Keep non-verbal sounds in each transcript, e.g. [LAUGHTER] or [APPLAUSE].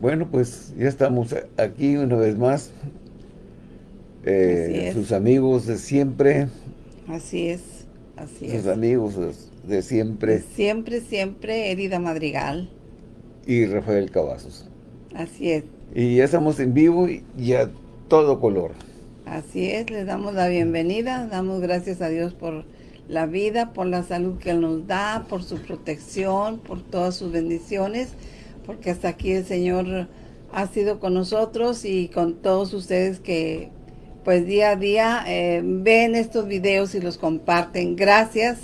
Bueno, pues ya estamos aquí una vez más. Eh, sus amigos de siempre. Así es, así sus es. Sus amigos de siempre. siempre, siempre, Herida Madrigal. Y Rafael Cavazos. Así es. Y ya estamos en vivo y a todo color. Así es, les damos la bienvenida, damos gracias a Dios por la vida, por la salud que Él nos da, por su protección, por todas sus bendiciones porque hasta aquí el Señor ha sido con nosotros y con todos ustedes que pues día a día eh, ven estos videos y los comparten. Gracias,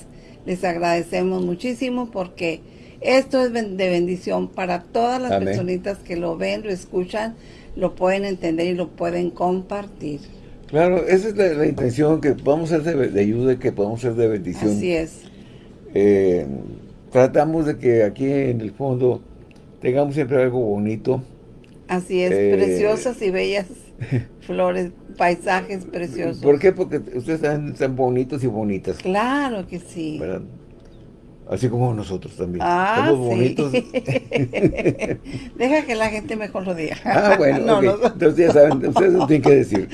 les agradecemos muchísimo porque esto es de bendición para todas las personitas que lo ven, lo escuchan, lo pueden entender y lo pueden compartir. Claro, esa es la, intención, que podamos ser de, ayuda y que podamos ser de bendición. Así es. Eh, tratamos de que aquí en el fondo tengamos siempre algo bonito. Así es, eh, preciosas y bellas [LAUGHS] flores, paisajes preciosos. ¿Por qué? Porque ustedes están, bonitos y bonitas. Claro que sí. Así como nosotros también. Ah, Somos bonitos. [LAUGHS] [LAUGHS] Deja que la gente mejor lo diga. Ah, bueno, Entonces ya saben, ustedes no tienen que decir.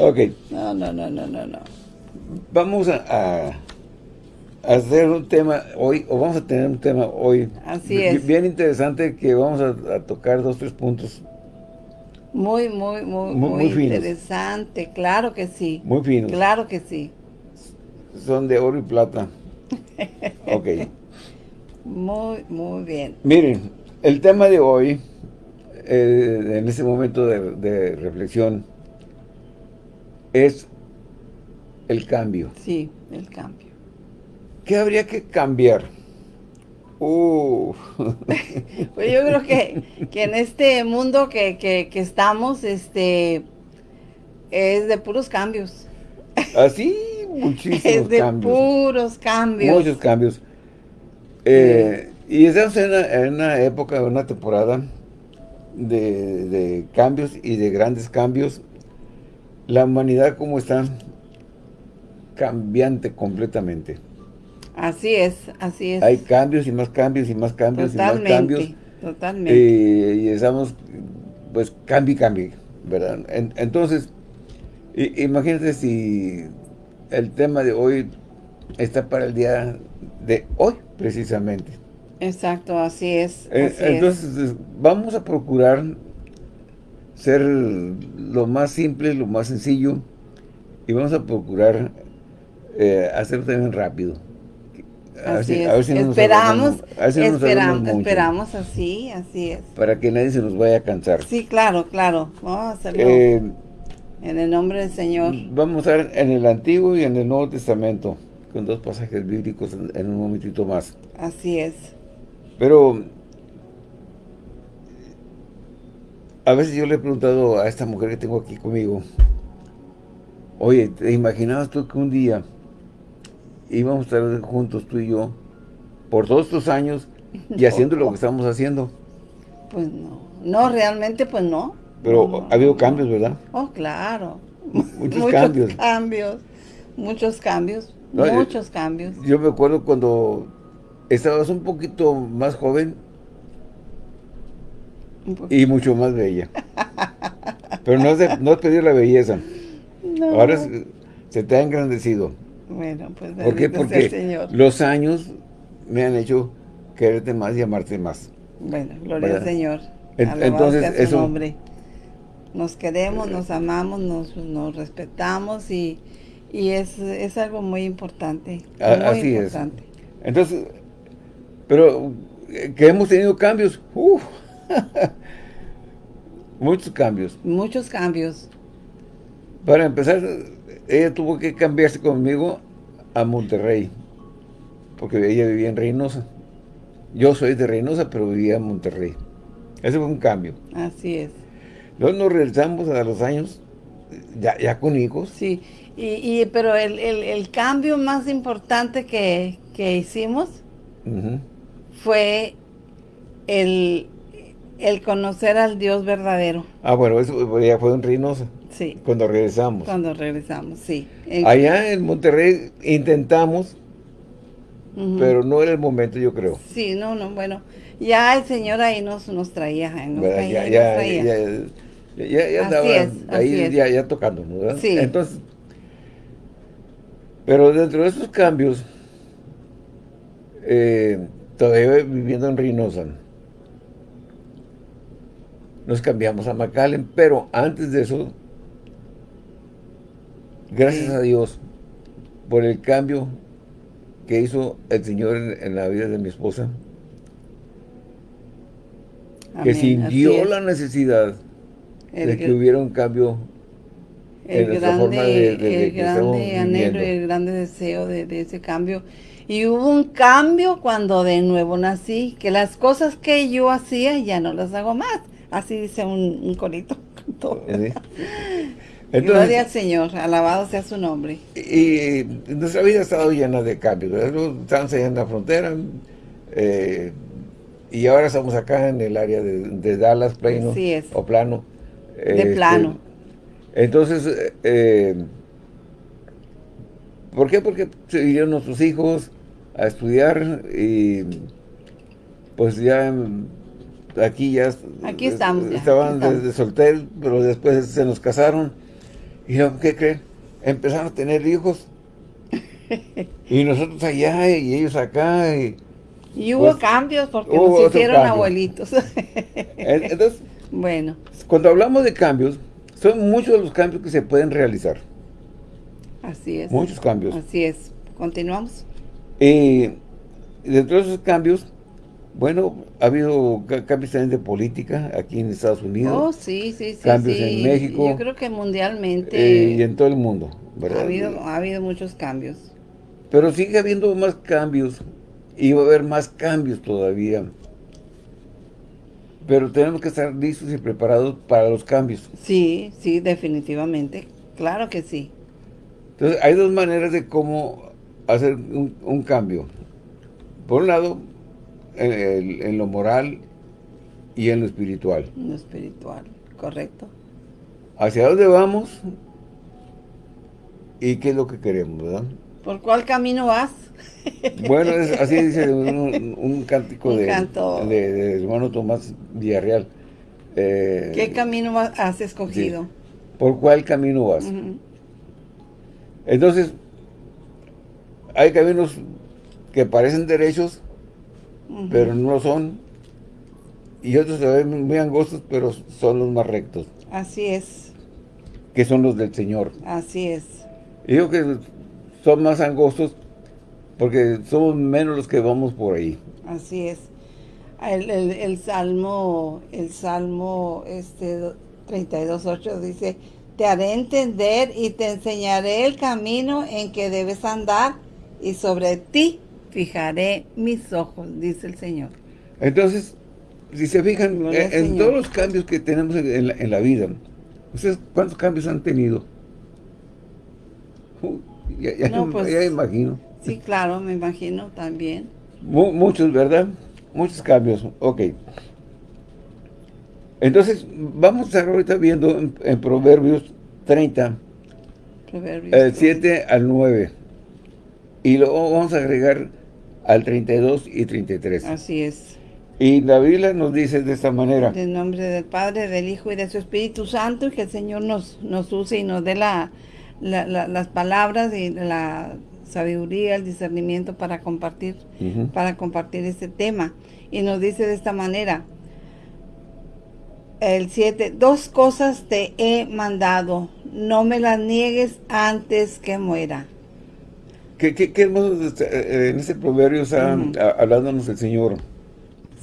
ok. No, no, no, no, no, no. Vamos a hacer un tema hoy, o vamos a tener un tema hoy. Así es. Bien interesante que vamos a, tocar dos, tres puntos. Muy, muy, muy, muy, interesante, claro que sí. Muy finos. Claro que sí. Son de oro y plata. [LAUGHS] ok. Muy, muy bien. Miren, el tema de hoy, eh, en este momento de, de reflexión, es el cambio. Sí, el cambio. ¿Qué habría que cambiar? Uh. [LAUGHS] pues yo creo que, en este mundo que, estamos, este, es de puros cambios. Así, muchísimos [LAUGHS] Es de puros cambios. Muchos cambios. Eh, y estamos en una, época, una temporada de, de, cambios y de grandes cambios. La humanidad como está cambiante completamente. Así es, así es. Hay cambios y más cambios y más cambios y más cambios. Totalmente. Eh, y estamos, pues, cambio y cambio, ¿verdad? entonces, imagínate si el tema de hoy está para el día de hoy, precisamente. Exacto, así es. Eh, entonces, vamos a procurar ser lo más simple, lo más sencillo, y vamos a procurar eh, hacerlo también rápido. Así es. esperamos, esperamos, así, así es. Para que nadie se nos vaya a cansar. Sí, claro, claro. Vamos a hacerlo eh, en el nombre del Señor. Vamos a ver en el Antiguo y en el Nuevo Testamento, con dos pasajes bíblicos en, un momentito más. Así es. Pero, a veces yo le he preguntado a esta mujer que tengo aquí conmigo, oye, ¿te imaginabas tú que un día íbamos a estar juntos tú y yo por todos estos años y [LAUGHS] haciendo lo que estamos haciendo. Pues no, no, realmente pues no. Pero ha habido cambios, ¿verdad? Oh, claro. Muchos, [LAUGHS] cambios. cambios. Muchos cambios, eh, muchos cambios. Yo me acuerdo cuando estabas un poquito más joven y mucho más bella. Pero no es, no pedir la belleza. [LAUGHS] Ahora se te ha engrandecido. Bueno, pues ¿Por qué? Porque los años me han hecho quererte más y amarte más. Bueno, gloria al Señor. entonces, eso... Nombre. Nos queremos, nos amamos, nos, nos respetamos y, y es, es, algo muy importante. muy así importante. es. Entonces, pero eh, que hemos tenido cambios. [LAUGHS] muchos cambios. Muchos cambios. Para empezar, ella tuvo que cambiarse conmigo a Monterrey, porque ella vivía en Reynosa. Yo soy de Reynosa, pero vivía en Monterrey. Ese fue un cambio. Así es. Luego nos regresamos a los años, ya, con hijos. Sí, y, pero el, cambio más importante que, hicimos fue el, el conocer al Dios verdadero. Ah, bueno, eso ya fue en Reynosa. Sí. Cuando regresamos. Cuando regresamos, sí. Allá en Monterrey intentamos, pero no era el momento, yo creo. Sí, no, no, bueno, ya el Señor ahí nos, nos traía, nos traía, ya, ya, ya, ya, andaba ahí ya, ya tocando, ¿verdad? Sí. Entonces, pero dentro de esos cambios, eh, todavía viviendo en Reynosa, nos cambiamos a McAllen, pero antes de eso, gracias a Dios por el cambio que hizo el Señor en, la vida de mi esposa, que sintió la necesidad de que hubiera un cambio el en grande, forma de, de, el grande anhelo y el grande deseo de, de, ese cambio. Y hubo un cambio cuando de nuevo nací, que las cosas que yo hacía ya no las hago más. Así dice un, un corito. [LAUGHS] Entonces, Gloria al Señor, alabado sea su nombre. Y, nuestra vida ha estado llena de cambios. Estamos allá en la frontera, eh, y ahora estamos acá en el área de, Dallas, plano, o plano. De este, plano. Entonces, eh, ¿por qué? Porque se vinieron nuestros hijos a estudiar y pues ya aquí ya aquí estamos estaban desde solteros, pero después se nos casaron y ¿qué creen? Empezaron a tener hijos. [LAUGHS] y nosotros allá y ellos acá. Y, y hubo pues, cambios porque nos hicieron abuelitos. [LAUGHS] Entonces, [LAUGHS] bueno. Cuando hablamos de cambios, son muchos los cambios que se pueden realizar. Así es. Muchos cambios. Así es. Continuamos. Y dentro de esos cambios, bueno, ha habido cambios también de política aquí en Estados Unidos. Oh, sí, sí, sí. Cambios en México. Yo creo que mundialmente. Eh, y en todo el mundo, ¿verdad? Ha habido, ha habido muchos cambios. Pero sigue habiendo más cambios y va a haber más cambios todavía. Pero tenemos que estar listos y preparados para los cambios. Sí, sí, definitivamente. Claro que sí. Entonces, hay dos maneras de cómo hacer un cambio. Por un lado, en, lo moral y en lo espiritual. En lo espiritual, correcto. ¿Hacia dónde vamos? ¿Y qué es lo que queremos, verdad? ¿Por cuál camino vas? [LAUGHS] Bueno, así dice un, cántico de, de, hermano Tomás Villarreal. Eh, ¿Qué camino has escogido? ¿Por cuál camino vas? Entonces, hay caminos que parecen derechos, pero no lo son. Y otros se ven muy angostos, pero son los más rectos. Así es. Que son los del Señor. Así es. Y digo que son más angostos porque somos menos los que vamos por ahí. Así es. El, el, Salmo, el Salmo este 32.8 dice, te haré entender y te enseñaré el camino en que debes andar y sobre ti fijaré mis ojos, dice el Señor. Entonces, si se fijan en, todos los cambios que tenemos en, la, vida, ¿ustedes cuántos cambios han tenido? ya, pues, ya, imagino. Sí, claro, me imagino también. muchos, ¿verdad? Muchos cambios, ok. Entonces, vamos a estar ahorita viendo en, Proverbios 30, el 7 al 9. Y luego vamos a agregar al 32 y 33. Así es. Y la Biblia nos dice de esta manera. En nombre del Padre, del Hijo y de su Espíritu Santo, y que el Señor nos, nos use y nos dé la, las palabras y la sabiduría, el discernimiento para compartir, para compartir este tema. Y nos dice de esta manera, el 7, dos cosas te he mandado, no me las niegues antes que muera. Qué, qué, hermoso este, eh, eh, en este proverbio está hablándonos el Señor.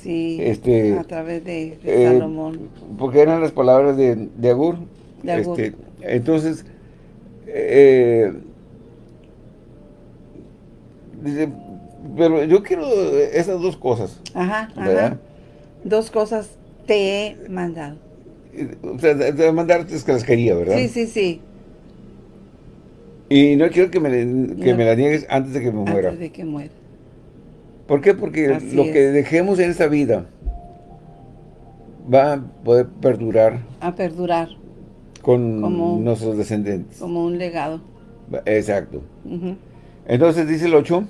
Sí, este, a través de, eh, Salomón. Porque eran las palabras de, de Agur. De Agur. Este, entonces, eh, dice, pero yo quiero esas dos cosas. Ajá, ajá. Dos cosas te he mandado. O sea, de mandarte es que las quería, ¿verdad? Sí, sí, sí. Y no quiero que me, que me la niegues antes de que me muera. Antes de que muera. ¿Por qué? Porque lo que dejemos en esta vida va a poder perdurar. A perdurar. Con nuestros descendientes. Como un legado. Exacto. Entonces dice el 8.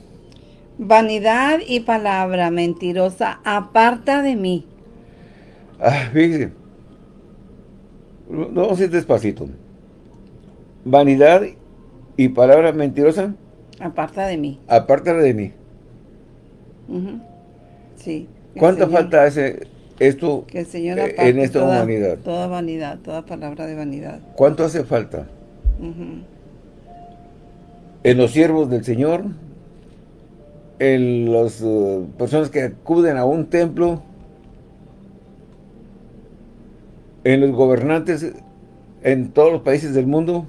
Vanidad y palabra mentirosa, aparta de mí. Ah, fíjese. Vamos a ir despacito. Vanidad y palabra mentirosa. Aparta de mí. Aparta de mí. Sí. ¿Cuánto falta ese, esto que el Señor eh, en esta toda, humanidad? Toda vanidad, toda palabra de vanidad. ¿Cuánto hace falta? En los siervos del Señor, en las eh, personas que acuden a un templo, en los gobernantes en todos los países del mundo.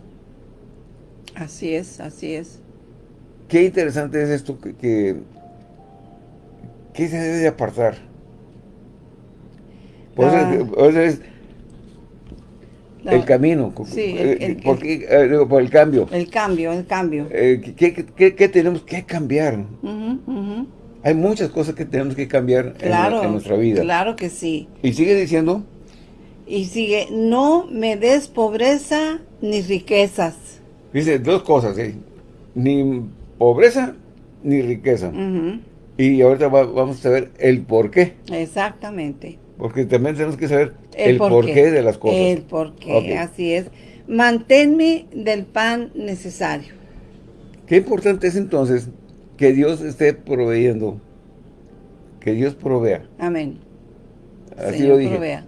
Así es, así es. Qué interesante es esto que, que, se debe de apartar. Por eso, es el camino. Sí, el, porque, eh, por el cambio. El cambio, el cambio. Eh, ¿qué, tenemos que cambiar? Hay muchas cosas que tenemos que cambiar en, nuestra vida. Claro que sí. Y sigue diciendo. Y sigue, no me des pobreza ni riquezas. Dice dos cosas, ¿eh? ni pobreza ni riqueza. Y ahorita vamos a ver el por qué. Exactamente. Porque también tenemos que saber el, porqué de las cosas. El porqué, así es. Manténme del pan necesario. Qué importante es entonces que Dios esté proveyendo. Que Dios provea. Amén. Así lo dije. Provea.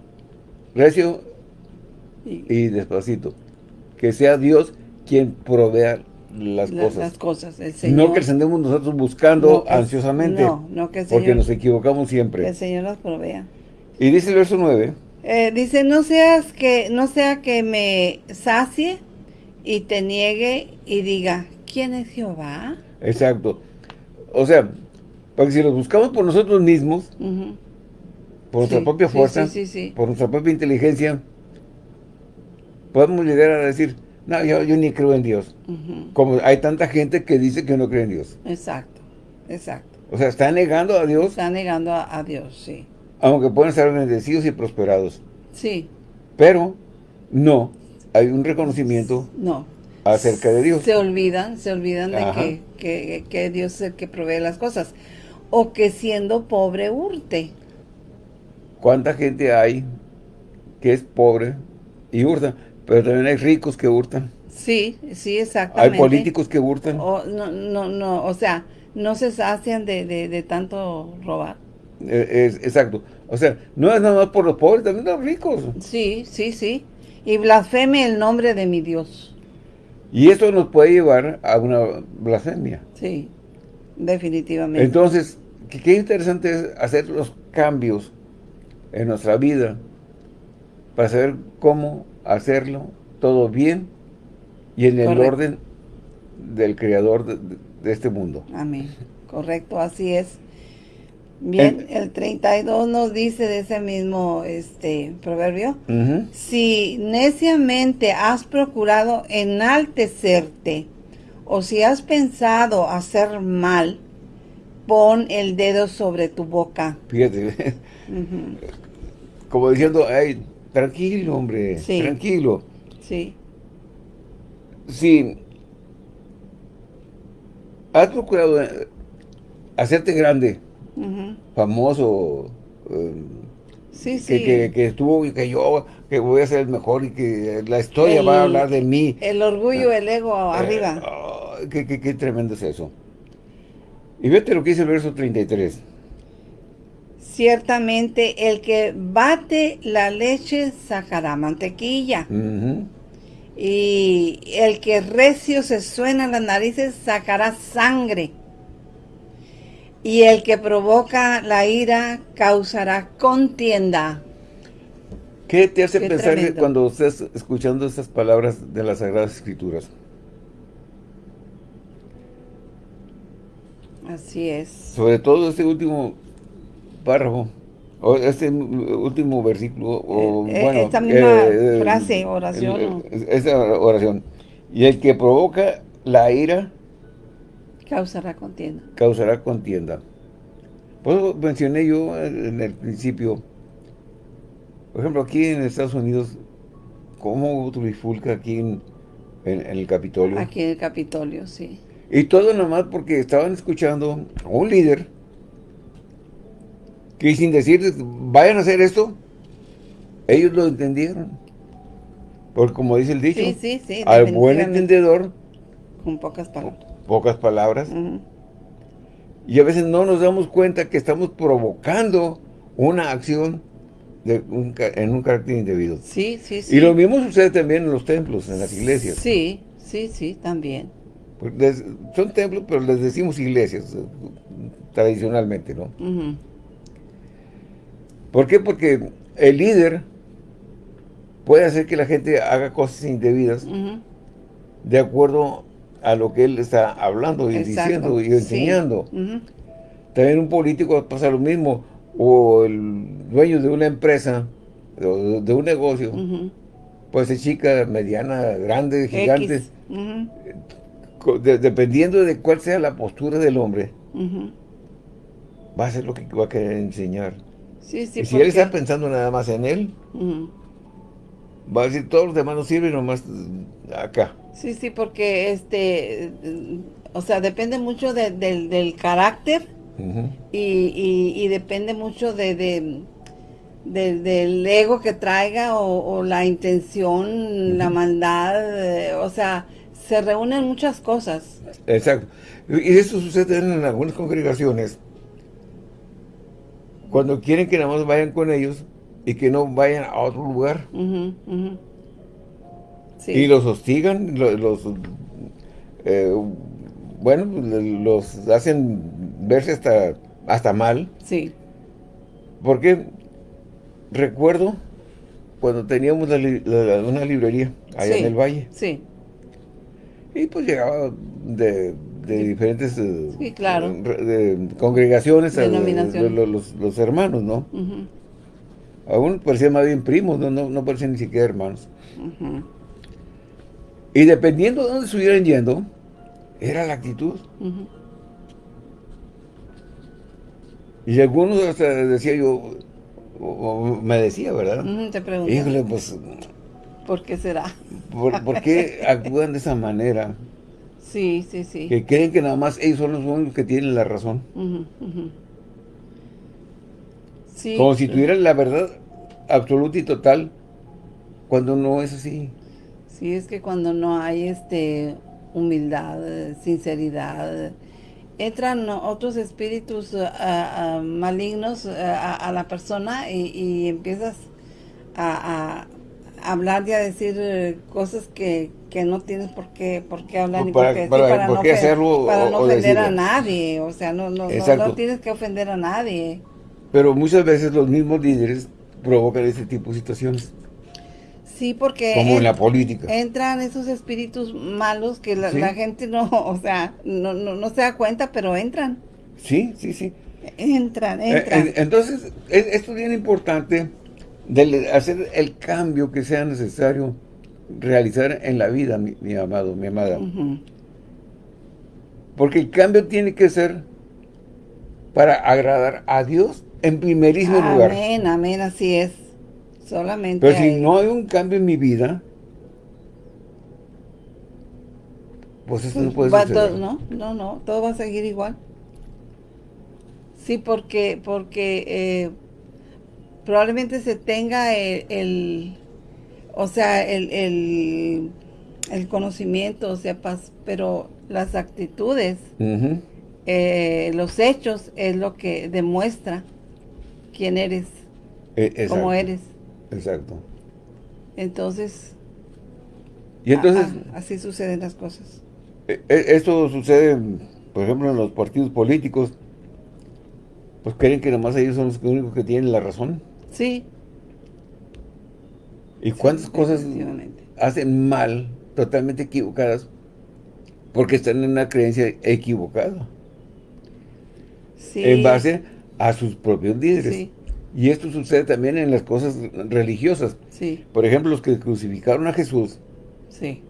Recio y, despacito. Que sea Dios quien provea las cosas. Las cosas, No que andemos nosotros buscando ansiosamente. No, no que el Señor, Porque nos equivocamos siempre. Que el Señor las provea. Y dice el verso 9. Eh, dice, no seas que, no sea que me sacie y te niegue y diga, ¿quién es Jehová? Exacto. O sea, porque si los buscamos por nosotros mismos, por nuestra propia fuerza, por nuestra propia inteligencia, podemos llegar a decir, no, yo, ni creo en Dios. Como hay tanta gente que dice que no cree en Dios. Exacto, exacto. O sea, está negando a Dios. Está negando a Dios, sí. Aunque pueden ser bendecidos y prosperados. Sí. Pero no hay un reconocimiento no. acerca de Dios. Se olvidan, se olvidan de que, que, Dios es el que provee las cosas. O que siendo pobre hurte. ¿Cuánta gente hay que es pobre y hurta? Pero también hay ricos que hurtan. Sí, sí, exactamente. Hay políticos que hurtan. O, no, no, no, o sea, no se sacian de, de, de tanto robar. Eh, es, exacto. O sea, no es nada más por los pobres, también los ricos. Sí, sí, sí. Y blasfeme el nombre de mi Dios. Y esto nos puede llevar a una blasfemia. Sí, definitivamente. Entonces, qué interesante es hacer los cambios en nuestra vida para saber cómo hacerlo todo bien y en el orden del creador de este mundo. Amén. Correcto, así es. Bien, el 32 nos dice de ese mismo este proverbio, si neciamente has procurado enaltecerte, o si has pensado hacer mal, pon el dedo sobre tu boca. Fíjate, como diciendo, ay, tranquilo, hombre, tranquilo. Sí. Si has procurado eh, hacerte grande, famoso, sí, sí. Que, que, estuvo y que yo que voy a ser el mejor y que la historia va a hablar de mí. El orgullo, el ego eh, arriba. qué, qué, tremendo es eso. Y vete lo que dice el verso 33. Ciertamente el que bate la leche sacará mantequilla. Y el que recio se suena las narices sacará sangre y el que provoca la ira causará contienda. ¿Qué te hace pensar cuando estás escuchando estas palabras de las Sagradas Escrituras? Así es. Sobre todo este último párrafo, o este último versículo, o eh, bueno... Esta misma eh, frase, oración. esa oración. Y el que provoca la ira Causará contienda. Causará contienda. Pues mencioné yo en el principio, por ejemplo, aquí en Estados Unidos, ¿cómo trifulca aquí en, el Capitolio? Aquí en el Capitolio, sí. Y todo nomás porque estaban escuchando a un líder que sin decir, vayan a hacer esto, ellos lo entendieron. Porque como dice el dicho, al buen entendedor, con pocas palabras. Pocas palabras. Y a veces no nos damos cuenta que estamos provocando una acción de en un carácter indebido. Sí, sí, sí. Y lo mismo sucede también en los templos, en las iglesias. Sí, sí, sí, también. son templos, pero les decimos iglesias, eh, tradicionalmente, ¿no? ¿Por qué? Porque el líder puede hacer que la gente haga cosas indebidas de acuerdo a lo que él está hablando y diciendo y enseñando. También un político pasa lo mismo, o el dueño de una empresa, de, de un negocio, puede ser chica, mediana, grande, gigante, dependiendo de cuál sea la postura del hombre, va a ser lo que va a querer enseñar. Y si él está pensando nada más en él, va a decir, todos los demás no sirven, nomás acá. Sí, sí, porque este, o sea, depende mucho del carácter y, depende mucho de, del ego que traiga o, la intención, la maldad, eh, o sea, se reúnen muchas cosas. Exacto. Y esto sucede en algunas congregaciones. Cuando quieren que nada más vayan con ellos y que no vayan a otro lugar. Y los hostigan, los, eh, bueno, los hacen verse hasta, hasta mal. Sí. Porque recuerdo cuando teníamos una librería allá en el valle. Sí. Y pues llegaba de, diferentes eh, sí, claro. congregaciones los, los, hermanos, ¿no? Aún parecían más bien primos, no, no, parecían ni siquiera hermanos. Y dependiendo de dónde estuvieran yendo, era la actitud. Y algunos hasta decía yo, me decía, ¿verdad? te pregunto. pues... ¿Por qué será? ¿Por, qué [LAUGHS] actúan de esa manera? Sí, sí, sí. Que creen que nada más ellos son los únicos que tienen la razón. Sí. Como si tuvieran la verdad absoluta y total, cuando no es así. Sí, es que cuando no hay este humildad, sinceridad, entran otros espíritus eh, eh, malignos eh, a, la persona y, empiezas a, hablar y a decir cosas que, no tienes por qué, por qué hablar ni por qué, para, no, hacerlo para no ofender a nadie, o sea, no, no, no, tienes que ofender a nadie. Pero muchas veces los mismos líderes provocan ese tipo de situaciones. Sí, porque... Como en la política. Entran esos espíritus malos que la, gente no, [LAUGHS] o sea, no, no, se da cuenta, pero entran. Sí, sí, sí. Entran, eh, entran. entonces, esto es bien importante de hacer el cambio que sea necesario realizar en la vida, mi, amado, mi amada. Porque el cambio tiene que ser para agradar a Dios en primerísimo lugar. Amén, amén, así es. Solamente Pero si no hay un cambio en mi vida, pues eso no puede ser. no, no, no, todo va a seguir igual. Sí, porque, porque eh, probablemente se tenga el, o sea, el, el, conocimiento, o sea, pero las actitudes, eh, los hechos es lo que demuestra quién eres, e, cómo eres. Exacto. Entonces, y entonces así suceden las cosas. E, e, esto sucede, por ejemplo, en los partidos políticos, pues creen que nomás ellos son los únicos que tienen la razón. Sí. ¿Y cuántas cosas hacen mal, totalmente equivocadas, porque están en una creencia equivocada? Sí. En base a sus propios líderes. Sí. Y esto sucede también en las cosas religiosas. Sí. Por ejemplo, los que crucificaron a Jesús. Sí.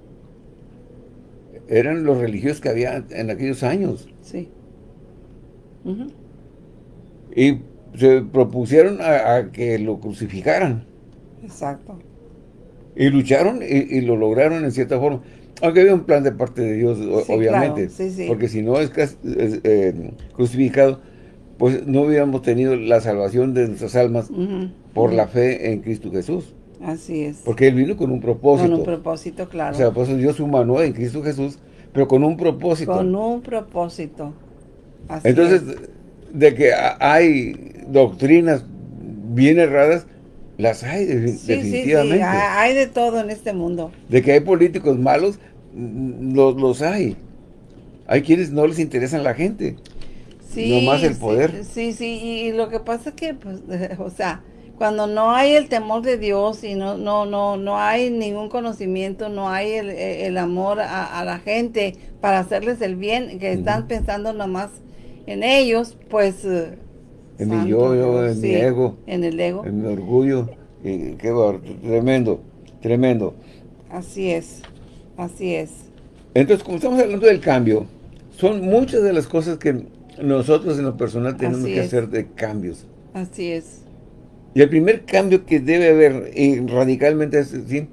Eran los religiosos que había en aquellos años. Sí. Y se propusieron a, que lo crucificaran. Exacto. Y lucharon y, lo lograron en cierta forma. Aunque había un plan de parte de Dios, obviamente. Porque si no es, eh, crucificado, pues no hubiéramos tenido la salvación de nuestras almas por la fe en Cristo Jesús. Así es. Porque Él vino con un propósito. Con un propósito, claro. O sea, pues Dios humano en Cristo Jesús, pero con un propósito. Con un propósito. Así Entonces, de que hay doctrinas bien erradas, las hay definitivamente. Sí, sí. Hay de todo en este mundo. De que hay políticos malos, los, los hay. Hay quienes no les interesan la gente. Sí, no más el poder. Sí, sí, y lo que pasa es que, pues, [LAUGHS] o sea, cuando no hay el temor de Dios y no no no no hay ningún conocimiento, no hay el, amor a, la gente para hacerles el bien, que están pensando nomás en ellos, pues... En mi yo, en mi ego. En el ego. En mi orgullo. Y qué tremendo, tremendo. Así es, así es. Entonces, como estamos hablando del cambio, son muchas de las cosas que nosotros en lo personal tenemos que hacer de cambios. Así es. Y el primer cambio que debe haber y radicalmente es ¿sí?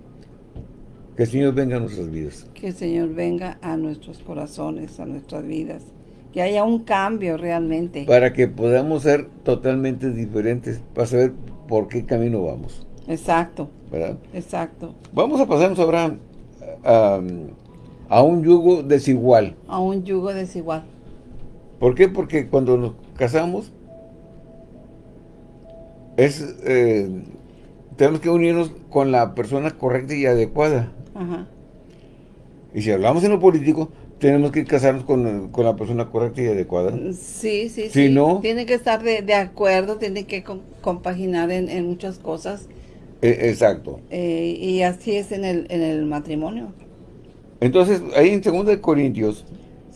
que el Señor venga a nuestras vidas. Que el Señor venga a nuestros corazones, a nuestras vidas. Que haya un cambio realmente. Para que podamos ser totalmente diferentes, para saber por qué camino vamos. Exacto. ¿Verdad? Exacto. Vamos a pasarnos ahora a, a un yugo desigual. A un yugo desigual. ¿Por qué? Porque cuando nos casamos, es eh, tenemos que unirnos con la persona correcta y adecuada. Y si hablamos en lo político, tenemos que casarnos con, la persona correcta y adecuada. Sí, sí, sí. no, tiene que estar de, acuerdo, tiene que compaginar en, muchas cosas. E, exacto. Eh, y así es en el, en el matrimonio. Entonces, ahí en 2 Corintios.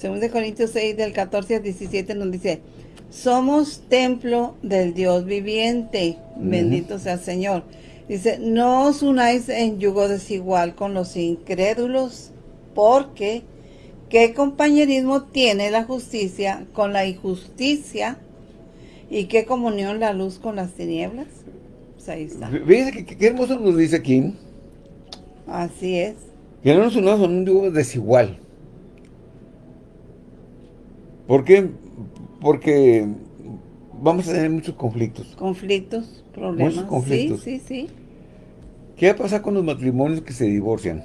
2 Corintios 6, del 14 al 17, nos dice, somos templo del Dios viviente. Bendito sea el Señor. Dice, no os unáis en yugo desigual con los incrédulos, porque ¿qué compañerismo tiene la justicia con la injusticia? ¿Y qué comunión la luz con las tinieblas? Pues ahí está. Fíjense qué hermoso nos dice aquí. Así es. Que no nos unamos en un yugo desigual. ¿Por qué? porque vamos a tener muchos conflictos. Conflictos, problemas. Muchos conflictos. Sí, sí, sí. ¿Qué va a pasar con los matrimonios que se divorcian?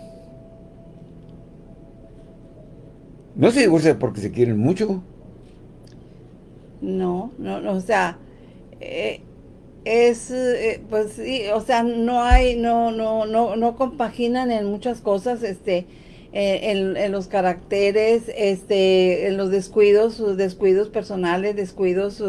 ¿No se divorcian porque se quieren mucho? No, no, no o sea, eh, es, eh, pues sí, o sea, no hay, no, no, no, no compaginan en muchas cosas, este, eh, en, los caracteres, este, en los descuidos, descuidos personales, descuidos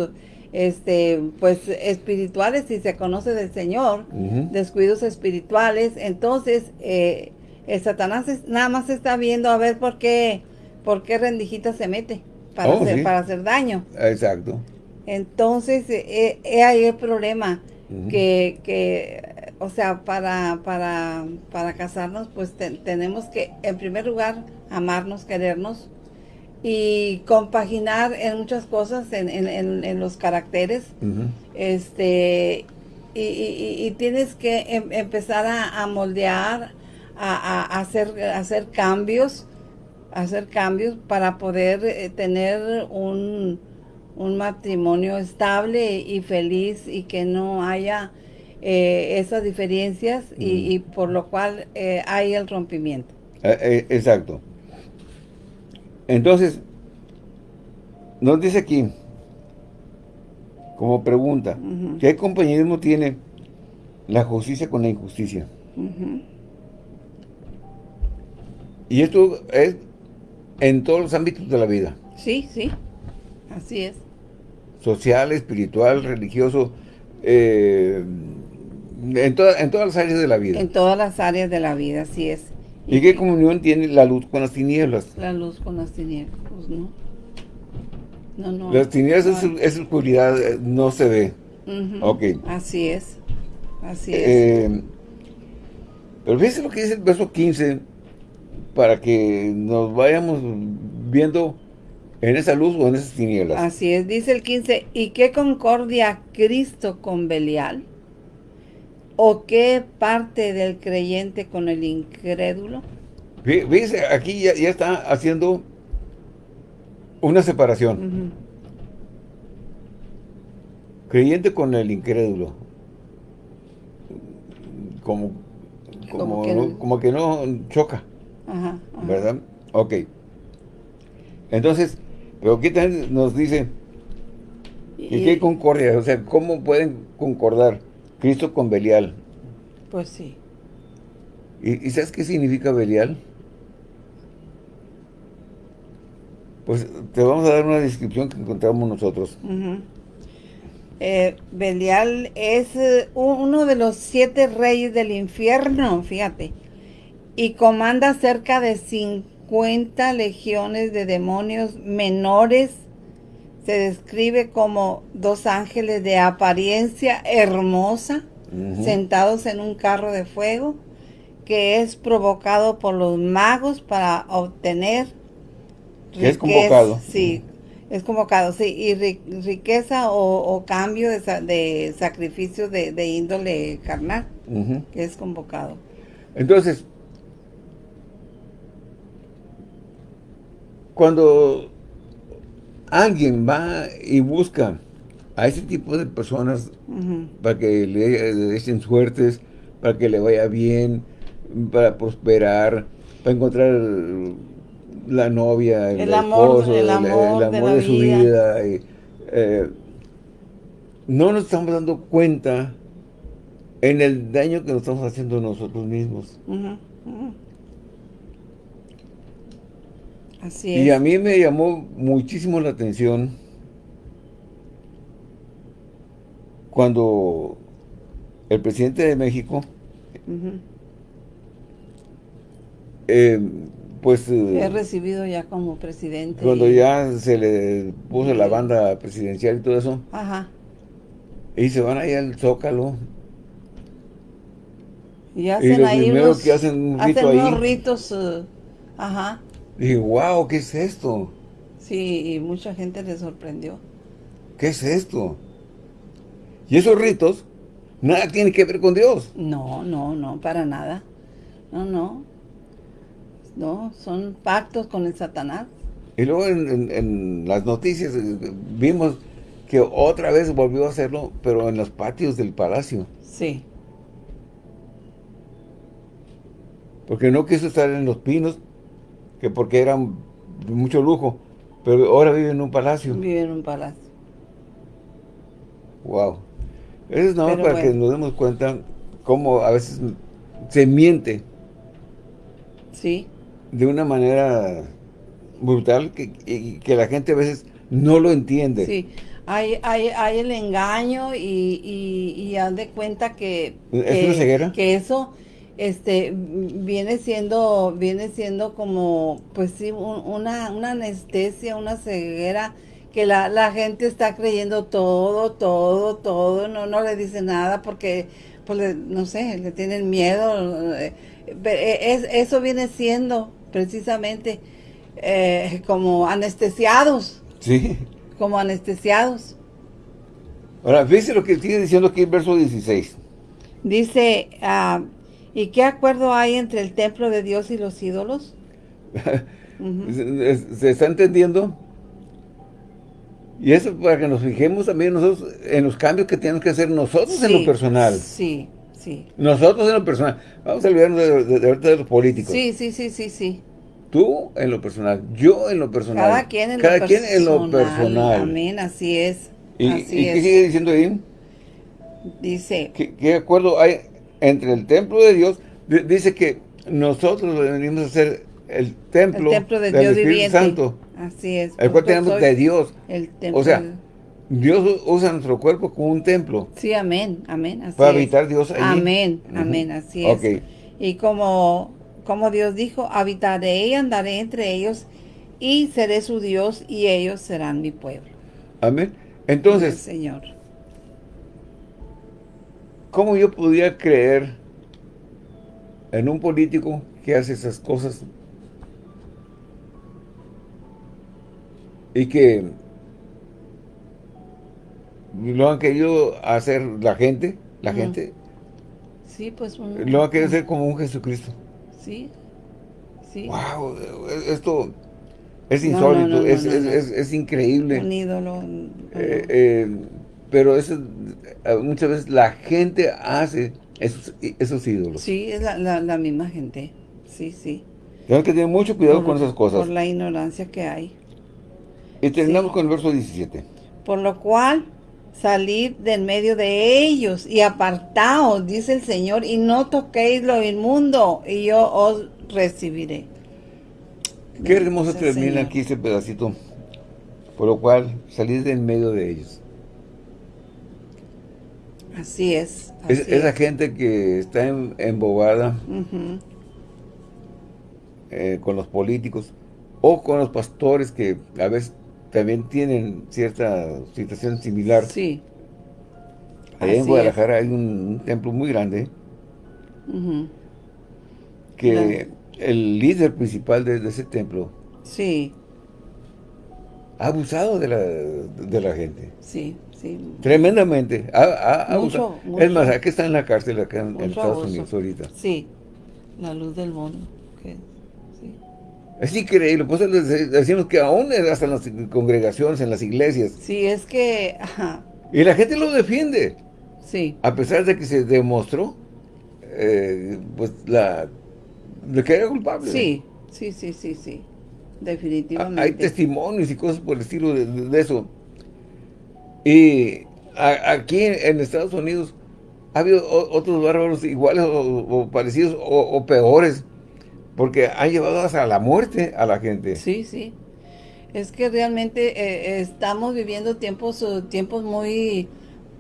este, pues espirituales, si se conoce del Señor, descuidos espirituales, entonces eh, el Satanás nada más está viendo a ver por qué, por qué rendijita se mete para, oh, hacer, para hacer daño. Exacto. Entonces, eh, ahí el problema, que, que o sea, para, para, para casarnos, pues tenemos que, en primer lugar, amarnos, querernos y compaginar en muchas cosas, en, en, en, los caracteres. este y, y, tienes que em, empezar a, moldear, a, a, hacer, hacer cambios, hacer cambios para poder eh, tener un, un matrimonio estable y feliz y que no haya eh, esas diferencias y, por lo cual eh, hay el rompimiento. Eh, exacto. Entonces, nos dice aquí, como pregunta, ¿qué compañerismo tiene la justicia con la injusticia? Y esto es en todos los ámbitos de la vida. Sí, sí, así es. Social, espiritual, religioso, eh, en, todas las áreas de la vida. En todas las áreas de la vida, así es. ¿Y, qué comunión tiene la luz con las tinieblas? La luz con las tinieblas, pues no. No, no. Las tinieblas es, oscuridad, eh, no se ve. Ok. Así es. Así es. Eh, pero fíjense lo que dice el verso 15, para que nos vayamos viendo en esa luz o en esas tinieblas. Así es, dice el 15, ¿y qué concordia Cristo con Belial? ¿O qué parte del creyente con el incrédulo? Fíjese, aquí ya, está haciendo una separación. Creyente con el incrédulo. Como, como, que, no, choca. ¿Verdad? Ok. Entonces, pero aquí también nos dice que qué concordia, o sea, ¿cómo pueden concordar Cristo con Belial? Pues sí. ¿Y, sabes qué significa Belial? Pues te vamos a dar una descripción que encontramos nosotros. Eh, Belial es eh, uno de los siete reyes del infierno, fíjate, y comanda cerca de 50 legiones de demonios menores. Se describe como dos ángeles de apariencia hermosa, sentados en un carro de fuego, que es provocado por los magos para obtener es convocado. Sí, es convocado, sí, y riqueza o, cambio de, de sacrificio de, índole carnal, que es convocado. Entonces, cuando alguien va y busca a ese tipo de personas para que le, echen suertes, para que le vaya bien, para prosperar, para encontrar la novia, el, esposo, el amor, de, su vida. Eh, no nos estamos dando cuenta en el daño que nos estamos haciendo nosotros mismos. Así es. Y a mí me llamó muchísimo la atención cuando el presidente de México pues... He eh, recibido ya como presidente. Cuando ya se le puso la banda presidencial y todo eso. Ajá. Y se van ahí al Zócalo. Y hacen y ahí unos, que hacen un rito hacen unos ritos, uh, ajá. Y wow, ¿qué es esto? Sí, y mucha gente le sorprendió. ¿Qué es esto? Y esos ritos, nada tiene que ver con Dios. No, no, no, para nada. No, no. ¿no? Son pactos con el Satanás. Y luego en, las noticias eh, vimos que otra vez volvió a hacerlo, pero en los patios del palacio. Sí. Porque no quiso estar en los pinos, que porque eran mucho lujo, pero ahora vive en un palacio. Vive en un palacio. Wow. Eso es nada más para que nos demos cuenta cómo a veces se miente. Sí de una manera brutal que, que, la gente a veces no lo entiende. Sí, hay, hay, hay el engaño y, y, haz de cuenta que, que, que eso este viene siendo viene siendo como pues sí una, una anestesia una ceguera que la, la, gente está creyendo todo todo todo no no le dice nada porque pues no sé le tienen miedo eh, es, eso viene siendo precisamente eh, como anestesiados. Sí. Como anestesiados. Ahora, fíjese lo que sigue diciendo aquí en verso 16. Dice, ah, ¿y qué acuerdo hay entre el templo de Dios y los ídolos? [LAUGHS] ¿Se está entendiendo? Y eso para que nos fijemos también nosotros en los cambios que tenemos que hacer nosotros en lo personal. Sí, nosotros en lo personal. Vamos a olvidarnos de, de, de, los políticos. Sí, sí, sí, sí, sí. Tú en lo personal, yo en lo personal. Cada quien en, Cada lo, quien personal. en lo personal. Amén, así es. ¿Y, así qué sigue diciendo ahí? Dice. ¿Qué, acuerdo hay entre el templo de Dios? dice que nosotros venimos a ser el templo, el templo de del Dios Espíritu Santo. Así es. El cual tenemos de Dios. El templo. O sea, Dios usa nuestro cuerpo como un templo. Sí, amén, amén. Así para habitar Dios allí. Amén, amén, así es. Y como, como Dios dijo, habitaré y andaré entre ellos y seré su Dios y ellos serán mi pueblo. Amén. Entonces, Señor. ¿Cómo yo podía creer en un político que hace esas cosas y que lo han querido hacer la gente, la gente, Sí, pues Lo va a querer hacer como un Jesucristo. Sí, sí. Wow, esto es insólito, es, increíble. Un ídolo. Eh, eh, pero eso, muchas veces la gente hace esos, esos ídolos. Sí, es la, misma gente. Sí, sí. Tenemos que tener mucho cuidado con esas cosas. Por la ignorancia que hay. Y terminamos con el verso 17. Por lo cual, salid del medio de ellos y apartaos, dice el Señor, y no toquéis lo inmundo, y yo os recibiré. Qué hermoso termina aquí ese pedacito. Por lo cual, salid del medio de ellos. Así es. esa gente que está embobada eh, con los políticos o con los pastores que a veces también tienen cierta situación similar. Sí. Allá en Guadalajara hay un, templo muy grande que el líder principal de, ese templo sí. ha abusado de la, de la gente. Sí. Tremendamente. Es más, aquí está en la cárcel, acá en, Estados Unidos ahorita. Sí, la luz del mundo. Es increíble, pues decimos que aún hasta en las congregaciones, en las iglesias. Sí, es que... Y la gente lo defiende. Sí. A pesar de que se demostró, eh, pues, la... de que era culpable. Sí, sí, sí, sí, sí. Definitivamente. Hay testimonios y cosas por el estilo de eso. Y aquí en Estados Unidos ha habido otros bárbaros iguales o, parecidos o, peores, porque han llevado hasta la muerte a la gente. Sí, sí. Es que realmente eh, estamos viviendo tiempos, tiempos muy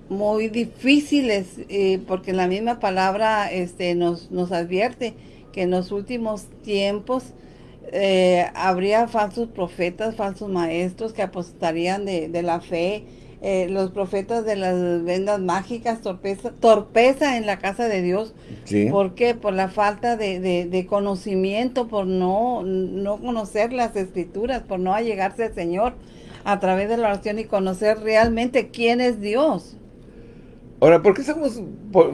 muy difíciles, eh, porque la misma palabra este, nos, nos advierte que en los últimos tiempos eh, habría falsos profetas, falsos maestros que apostarían de, de la fe, eh, los profetas de las vendas mágicas, torpeza, torpeza en la casa de Dios. ¿Por qué? Por la falta de, conocimiento, por no, no conocer las escrituras, por no allegarse al Señor a través de la oración y conocer realmente quién es Dios. Ahora, ¿por qué estamos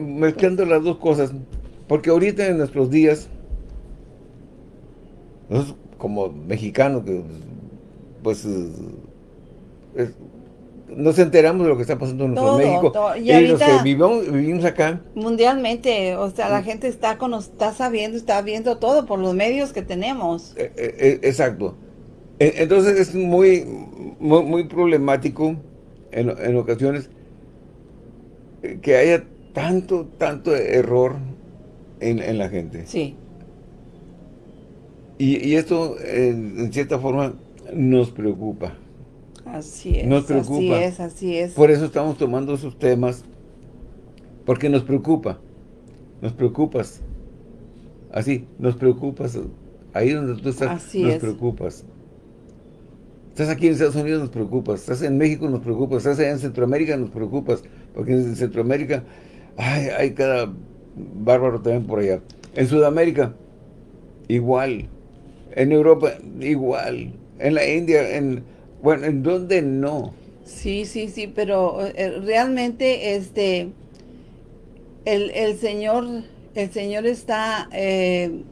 mezclando las dos cosas? Porque ahorita en nuestros días, nosotros como mexicanos, pues nos enteramos de lo que está pasando en nuestro México. Y, los que vivimos, acá. Mundialmente, o sea, la mm. gente está, con, está sabiendo, está viendo todo por los medios que tenemos. Eh, eh, eh, exacto. Entonces es muy, muy, problemático en, en, ocasiones que haya tanto, tanto error en, en la gente. Sí. Y, y esto, en cierta forma, nos preocupa. Así es. Nos preocupa. Así es, así es. Por eso estamos tomando esos temas, porque nos preocupa. Nos preocupas. Así, nos preocupas. Ahí donde tú estás, nos preocupas. Estás aquí en Estados Unidos, nos preocupas. Estás en México, nos preocupas. Estás en Centroamérica, nos preocupas. Porque en Centroamérica ay, hay cada bárbaro también por allá. En Sudamérica, igual. En Europa, igual. En la India, en bueno, ¿en dónde no? Sí, sí, sí, pero eh, realmente este el, Señor el Señor está eh,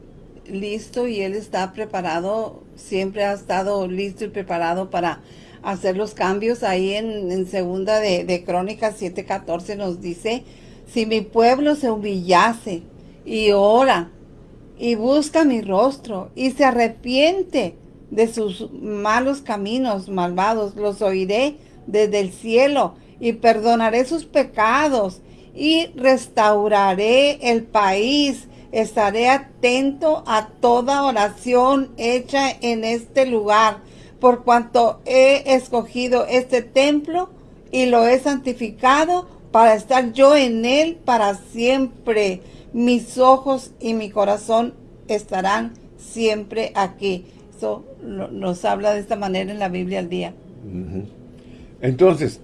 listo y Él está preparado, siempre ha estado listo y preparado para hacer los cambios. Ahí en, segunda de, de Crónicas 7.14 nos dice, si mi pueblo se humillase y ora y busca mi rostro y se arrepiente de sus malos caminos malvados, los oiré desde el cielo y perdonaré sus pecados y restauraré el país. Estaré atento a toda oración hecha en este lugar, por cuanto he escogido este templo y lo he santificado para estar yo en él para siempre. Mis ojos y mi corazón estarán siempre aquí nos habla de esta manera en la Biblia al día. Entonces,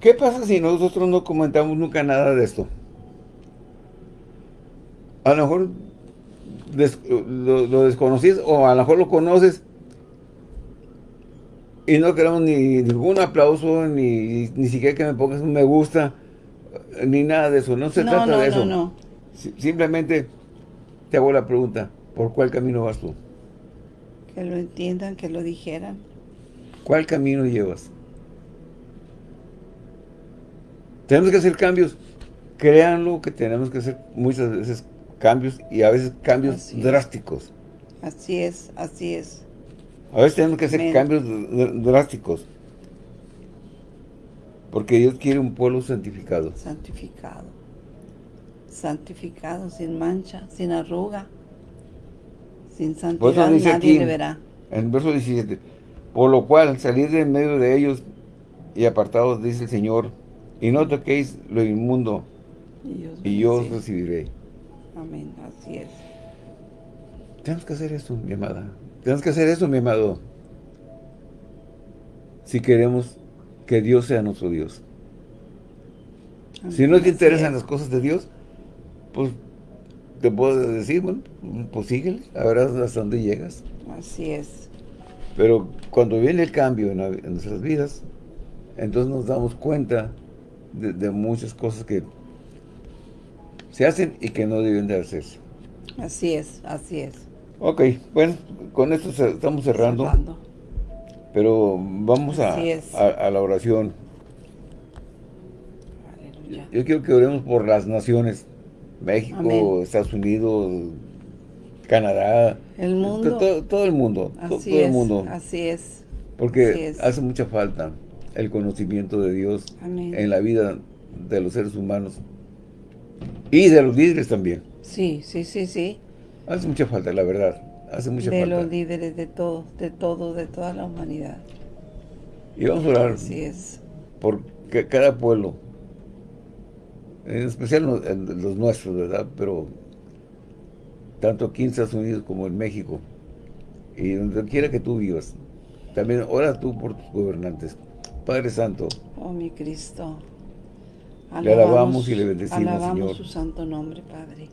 ¿qué pasa si nosotros no comentamos nunca nada de esto? A lo mejor lo, desconoces o a lo mejor lo conoces y no queremos ni ningún aplauso, ni, ni siquiera que me pongas un me gusta. ni nada de eso, no se no, trata no, de eso. No, Simplemente te hago la pregunta, ¿por cuál camino vas tú? Que lo entiendan, que lo dijeran. ¿Cuál camino llevas? Tenemos que hacer cambios. Créanlo que tenemos que hacer muchas veces cambios y a veces cambios Así es. drásticos. Así es, así es. A veces tenemos que hacer cambios dr- drásticos. Porque Dios quiere un pueblo santificado. Santificado. Santificado, sin mancha, sin arruga. Sin Por santidad dice nadie aquí, le verá. en el verso 17, por lo cual salir de en medio de ellos y apartados, dice el Señor, y no toquéis lo inmundo, Y yo, os y yo os bendeciré. recibiré. Amén, así es. Tenemos que hacer eso, mi amada. Tenemos que hacer eso, mi amado. Si queremos que Dios sea nuestro Dios. Si no te interesan es. las cosas de Dios, pues te puedo decir, bueno, pues síguele, a ver hasta dónde llegas. Así es. Pero cuando viene el cambio en, la- en nuestras vidas, entonces nos damos cuenta de, de muchas cosas que se hacen y que no deben de hacerse. Así es, así es. Ok, bueno, con esto estamos cerrando, Cerrando. pero vamos a, a- a la oración. Aleluya. Yo quiero que oremos por las naciones, México, Amén. Estados Unidos, Canadá, El mundo. todo, todo el mundo, Así todo es, el mundo. así es. Porque Así es. hace mucha falta el conocimiento de Dios Amén. en la vida de los seres humanos y de los líderes también. Sí, sí, sí, sí. Hace mucha falta, la verdad. Hace mucha de falta. los líderes de todo, de todo, de toda la humanidad. Y vamos a orar Así es. por ca- cada pueblo, en especial los, en los nuestros, ¿verdad? Pero tanto aquí en Estados Unidos como en México y donde quiera que tú vivas. También ora tú por tus gobernantes. Padre Santo, Oh, mi Cristo. Le alabamos y le bendecimos, alabamos Señor. su santo nombre, Padre.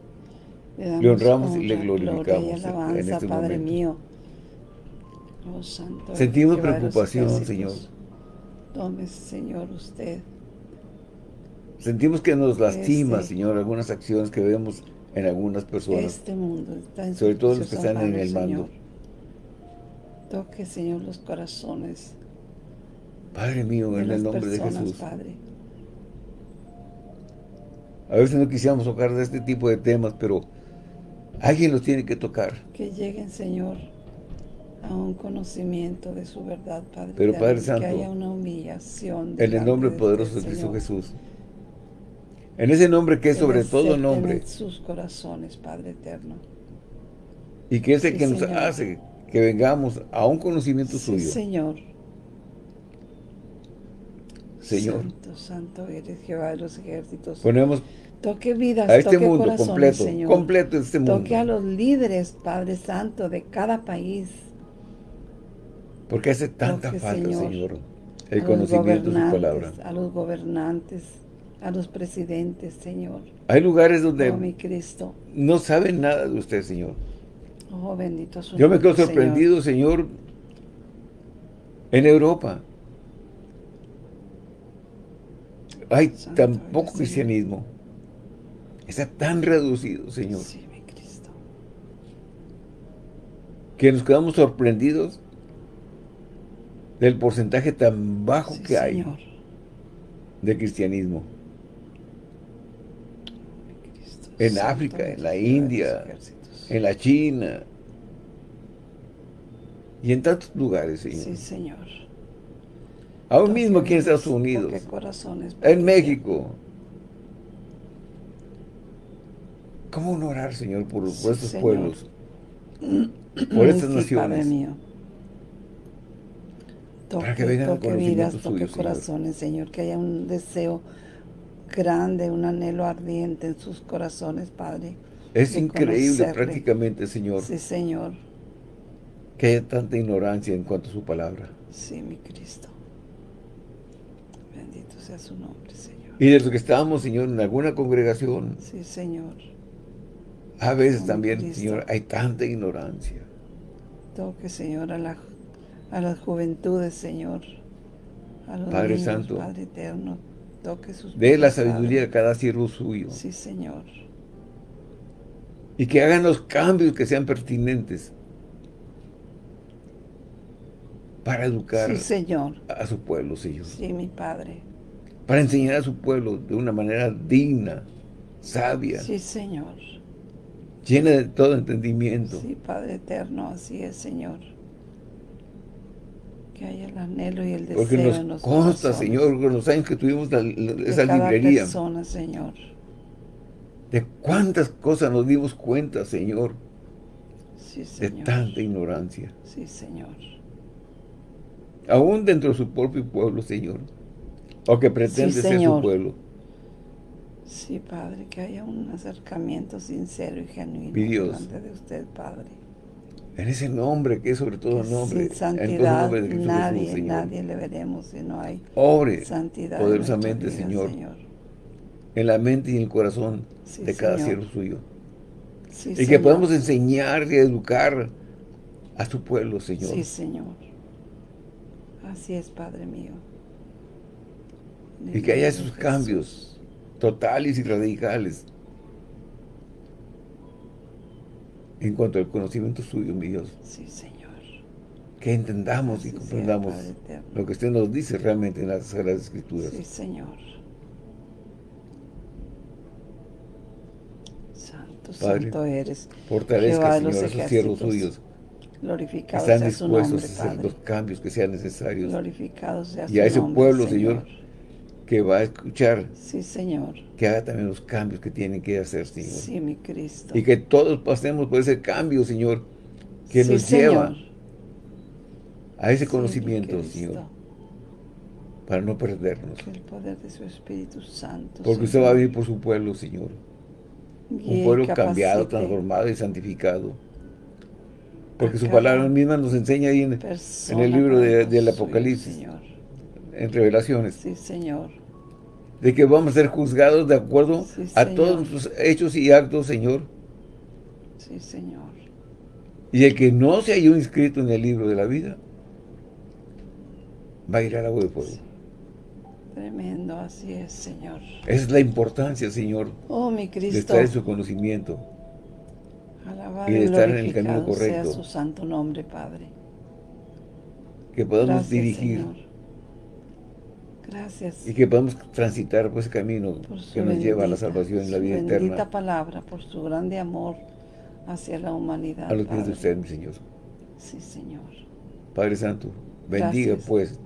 damos Le honramos y le glorificamos y en alabanza, este Padre momento. mío. Oh, santo. Sentimos preocupación. Señor. Tome, Señor, usted. Sentimos que nos lastima, Este- Señor, algunas acciones que vemos en algunas personas. Este mundo está en Sobre todo los que están en el mando. Señor. Toque, Señor, los corazones Padre mío, de en el nombre de Jesús. Padre. A veces no quisiéramos tocar de este tipo de temas, pero alguien los tiene que tocar. Que lleguen, Señor, a un conocimiento de su verdad, Padre. Pero, Padre Santo, que haya una humillación. En el nombre de poderoso de Cristo. Jesús. En ese nombre que es sobre todo nombre. en sus corazones, Padre eterno. Y que es el Sí, que nos Señor. hace que vengamos a un conocimiento Sí, suyo. Señor. Señor. Santo, santo eres Jehová de los ejércitos. Ponemos Toque vidas, a este toque mundo corazones, completo, Señor. completo este mundo. Toque a los líderes, Padre Santo, de cada país. Porque hace tanta Toque, falta, Señor, Señor, a el los conocimiento de su palabra. A los gobernantes, a los presidentes, Señor. Hay lugares donde Oh, mi Cristo. no saben nada de usted, Señor. Oh, bendito su Yo me quedo Señor. sorprendido, Señor, en Europa. Hay Santo tan poco cristianismo. Está tan reducido, Señor, Sí, mi Cristo. que nos quedamos sorprendidos del porcentaje tan bajo Sí, que hay Señor. de cristianismo. Mi Cristo. En África, en la India, en la China y en tantos lugares, Señor. Sí, Señor. Aún mismo aquí en Estados Unidos, corazones, en México. ¿Cómo no orar, Señor, por, por Sí, estos Señor. pueblos? Por estas Sí, naciones. Padre mío. Toque, Para que vengan toque vidas, toque corazones, Señor. Que haya un deseo grande, un anhelo ardiente en sus corazones, Padre. Es increíble conocerle. prácticamente, Señor, Sí, Señor. que haya tanta ignorancia en cuanto a su palabra. Sí, mi Cristo. Bendito sea su nombre, Señor. Y de los que estábamos, Señor, en alguna congregación, Sí, Señor. a veces también, Cristo. Señor, hay tanta ignorancia. Toque, Señor, a, la, a las juventudes, Señor. A los Padre niños, Santo. Padre eterno. Toque sus Dé la sabiduría a cada siervo suyo. Sí, Señor. Y que hagan los cambios que sean pertinentes para educar Sí, Señor. a su pueblo, Señor. Sí, mi Padre. Para enseñar a su pueblo de una manera digna, sabia, Sí, Señor. llena de todo entendimiento. Sí, Padre eterno, así es, Señor. Que haya el anhelo y el deseo Porque nos en los consta, Señor, con los años que tuvimos la- la- de esa cada librería, persona, Señor. de cuántas cosas nos dimos cuenta, Señor, Sí, de Señor. tanta ignorancia. Sí, Señor. Aún dentro de su propio pueblo, Señor, o que pretende ser su pueblo. Sí, Padre, que haya un acercamiento sincero y genuino Dios. delante de usted, Padre. En ese nombre, que es sobre todo Que nombre, sin en santidad nombre de Cristo nadie, Jesús, Señor. nadie le veremos si no hay Obre santidad poderosamente, en vida, Señor, en la mente y en el corazón Sí, de cada Señor. siervo suyo. Sí, Y que Señor. podamos enseñar y educar a su pueblo, Señor. Sí, Señor. Así es, Padre mío. En y que haya nombre esos de Jesús. cambios totales y radicales en cuanto al conocimiento suyo, mi Dios. Sí, Señor. Que entendamos Así y comprendamos lo que usted nos dice realmente en las Sagradas Escrituras. Sí, Señor. Santo, Padre, santo eres. Fortalezca, los Señor, a esos siervos suyos que Glorificado están dispuestos nombre, a hacer Padre. los cambios que sean necesarios. Glorificado sea Y a su ese nombre, pueblo, Señor, que va a escuchar, Sí, Señor. que haga también los cambios que tienen que hacer, Señor. Sí, mi Cristo. Y que todos pasemos por ese cambio, Señor, que Sí, nos Señor. lleva a ese Sí, conocimiento. Señor, para no perdernos. Que el poder de su Espíritu Santo. Porque usted va a venir por su pueblo, Señor. Un pueblo cambiado, transformado y santificado. Porque su palabra misma nos enseña ahí en, el libro de- del Apocalipsis, Señor. En Revelaciones, Sí, Señor. de que vamos a ser juzgados de acuerdo Sí, a Señor. todos nuestros hechos y actos, Señor. Sí, Señor. Y el que no se halló inscrito en el libro de la vida, va a ir al agua de fuego. Tremendo, así es, Señor. Esa es la importancia, Señor, Oh, mi de Cristo. estar en su conocimiento. Alabado y de estar en el camino glorificado sea correcto. su santo nombre, Padre. Que podamos Gracias, dirigir Señor. Gracias y que podamos transitar por ese camino que nos lleva a la bendita- salvación y la su vida bendita eterna. palabra, por su grande amor hacia la humanidad, A los pies de usted, mi Señor. Sí, Señor. Padre Santo, bendiga Gracias, pues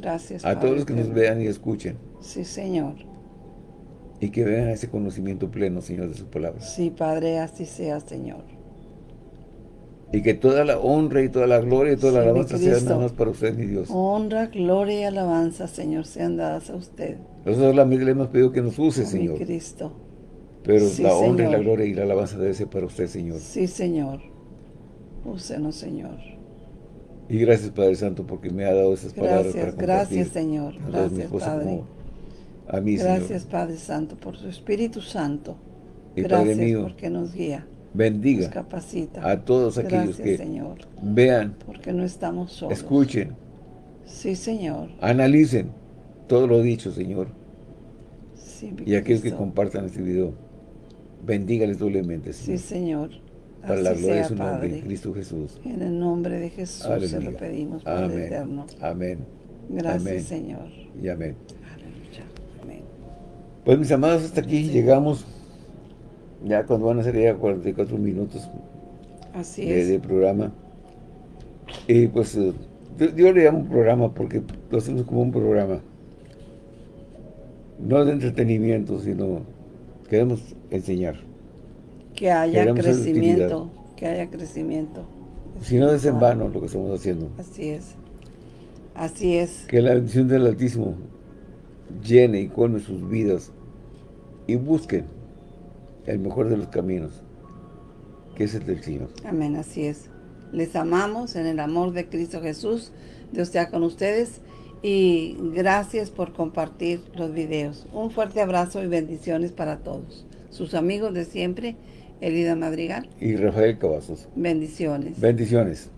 Gracias, a Padre todos los que nos vean y escuchen Sí, Señor. y que vean ese conocimiento pleno, Señor, de su palabra. Sí, Padre, así sea, Señor. Y que toda la honra y toda la gloria y toda la Sí, alabanza sean más para usted, mi Dios. Honra, gloria y alabanza, Señor, sean dadas a usted. Nosotros solamente le hemos pedido que nos use, Oh, mi Señor. Cristo. Pero Sí, la honra y la Señor. gloria y la alabanza debe ser para usted, Señor. Sí, Señor. Úsenos, Señor. Y gracias, Padre Santo, porque me ha dado esas palabras para Gracias, Señor. Gracias, Padre. a mí, Gracias, Señor. Padre Santo, por su Espíritu Santo. Y Padre Gracias mío, porque nos guía, bendiga capacita. a todos aquellos que Señor, vean, porque no estamos solos. escuchen, Sí, Señor. analicen todo lo dicho, Señor. Sí, Y aquellos que compartan este video, bendígales doblemente, Sí, Señor. Señor. para la Así gloria de sea, su nombre, Padre. en Cristo Jesús. En el nombre de Jesús se lo pedimos, Padre Amén. eterno. Amén. Gracias, Amén. Señor. Y amén. Aleluya. Amén. Pues mis amados, hasta aquí llegamos. Ya cuando van a ser ya 44 minutos Así de, es. de programa. Y pues eh, yo, yo le llamo programa porque lo hacemos como un programa. No de entretenimiento, sino queremos enseñar. Que haya queremos crecimiento. Que haya crecimiento. Si no es en vano lo que estamos haciendo. Así es. Así es. Que la bendición del Altísimo llene y colme sus vidas y busquen el mejor de los caminos, que es el del Señor. Amén, así es. Les amamos en el amor de Cristo Jesús. Dios sea con ustedes. Y gracias por compartir los videos. Un fuerte abrazo y bendiciones para todos. Sus amigos de siempre, Elida Madrigal. Y Rafael Cavazos. Bendiciones. Bendiciones.